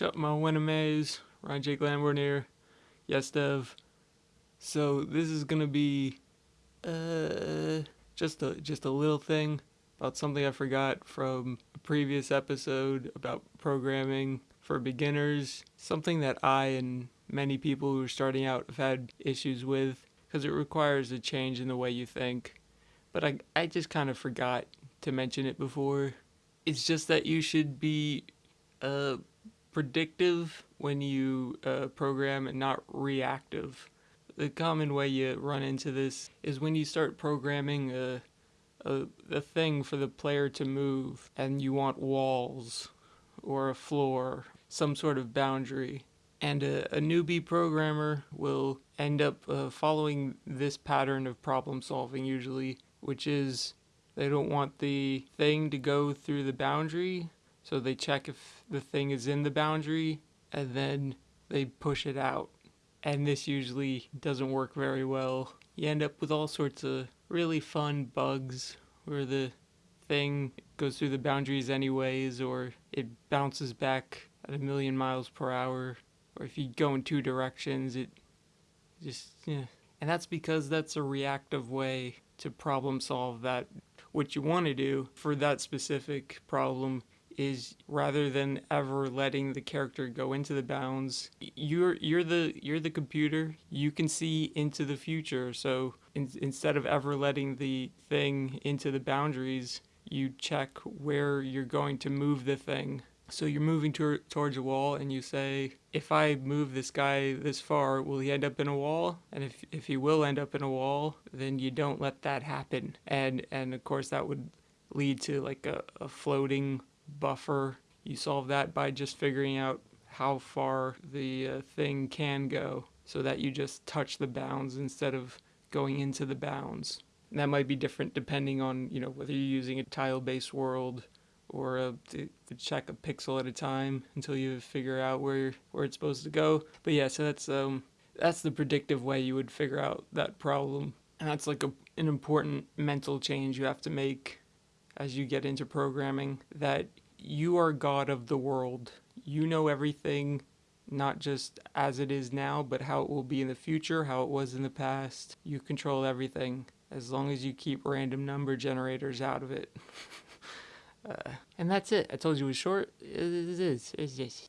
Shut my Winamaze, Ryan Jake. Yes, Dev. So this is gonna be uh just a just a little thing about something I forgot from a previous episode about programming for beginners. Something that I and many people who are starting out have had issues with because it requires a change in the way you think. But I I just kind of forgot to mention it before. It's just that you should be uh predictive when you uh, program and not reactive. The common way you run into this is when you start programming a, a, a thing for the player to move and you want walls or a floor, some sort of boundary. And a, a newbie programmer will end up uh, following this pattern of problem solving usually, which is they don't want the thing to go through the boundary so they check if the thing is in the boundary and then they push it out. And this usually doesn't work very well. You end up with all sorts of really fun bugs where the thing goes through the boundaries anyways or it bounces back at a million miles per hour or if you go in two directions it just yeah and that's because that's a reactive way to problem solve that what you want to do for that specific problem is rather than ever letting the character go into the bounds you're you're the you're the computer. You can see into the future. So in, instead of ever letting the thing into the boundaries you check where you're going to move the thing. So you're moving to, towards a wall and you say if i move this guy this far will he end up in a wall? And if, if he will end up in a wall then you don't let that happen. And and of course that would lead to like a, a floating buffer. You solve that by just figuring out how far the uh, thing can go so that you just touch the bounds instead of going into the bounds. And that might be different depending on, you know, whether you're using a tile-based world or a, to, to, check a pixel at a time until you figure out where where it's supposed to go. But yeah, so that's um that's the predictive way you would figure out that problem. And that's like a, an important mental change you have to make as you get into programming that you are God of the world. You know everything, not just as it is now, but how it will be in the future, how it was in the past. You control everything as long as you keep random number generators out of it. uh, and that's it. I told you it was short. It is. It's just.